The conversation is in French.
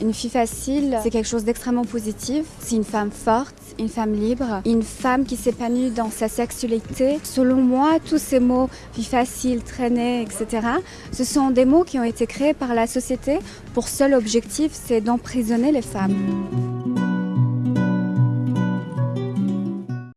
Une fille facile, c'est quelque chose d'extrêmement positif. C'est une femme forte, une femme libre, une femme qui s'épanouit dans sa sexualité. Selon moi, tous ces mots, vie facile, traînée, etc., ce sont des mots qui ont été créés par la société pour seul objectif, c'est d'emprisonner les femmes.